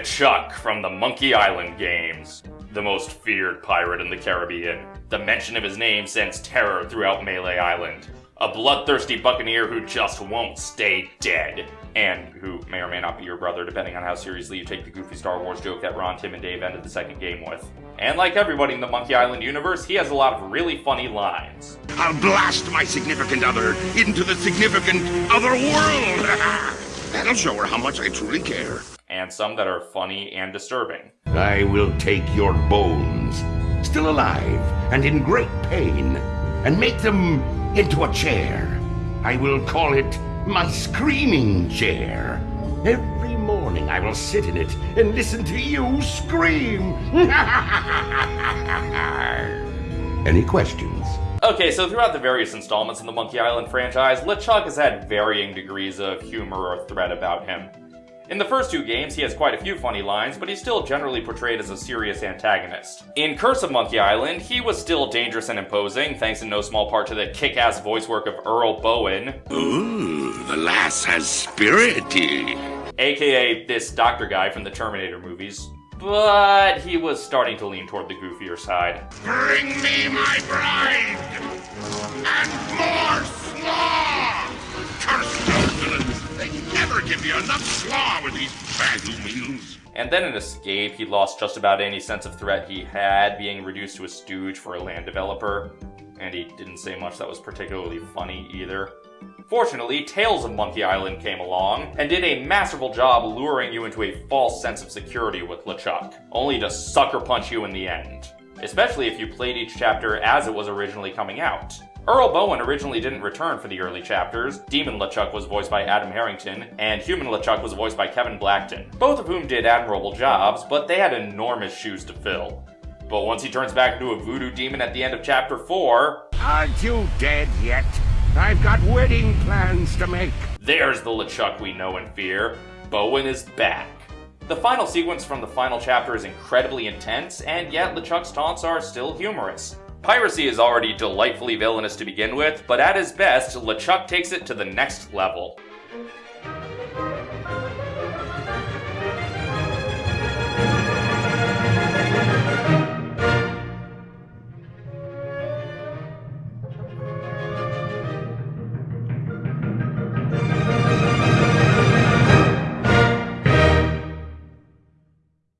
LeChuck from the Monkey Island games, the most feared pirate in the Caribbean. The mention of his name sends terror throughout Melee Island. A bloodthirsty buccaneer who just won't stay dead. And who may or may not be your brother, depending on how seriously you take the goofy Star Wars joke that Ron, Tim, and Dave ended the second game with. And like everybody in the Monkey Island universe, he has a lot of really funny lines. I'll blast my significant other into the significant other world. That'll show her how much I truly care. And some that are funny and disturbing. I will take your bones, still alive and in great pain, and make them into a chair. I will call it my screaming chair. Every morning I will sit in it and listen to you scream. Any questions? Okay, so throughout the various installments in the Monkey Island franchise, LeChuck has had varying degrees of humor or threat about him. In the first two games, he has quite a few funny lines, but he's still generally portrayed as a serious antagonist. In Curse of Monkey Island, he was still dangerous and imposing, thanks in no small part to the kick-ass voice work of Earl Boen. Ooh, the lass has spirity. aka this doctor guy from the Terminator movies. But he was starting to lean toward the goofier side. Bring me my bride! And more slaw! Curse those villains! They never give you enough slaw with these bagoo meals. And then in Escape, he lost just about any sense of threat he had, being reduced to a stooge for a land developer. And he didn't say much that was particularly funny either. Fortunately, Tales of Monkey Island came along and did a masterful job luring you into a false sense of security with LeChuck, only to sucker punch you in the end. Especially if you played each chapter as it was originally coming out. Earl Boen originally didn't return for the early chapters. Demon LeChuck was voiced by Adam Harrington, and Human LeChuck was voiced by Kevin Blackton, both of whom did admirable jobs, but they had enormous shoes to fill. But once he turns back into a voodoo demon at the end of chapter 4, Aren't you dead yet? I've got wedding plans to make. There's the LeChuck we know and fear. Boen is back. The final sequence from the final chapter is incredibly intense, and yet LeChuck's taunts are still humorous. Piracy is already delightfully villainous to begin with, but at his best, LeChuck takes it to the next level.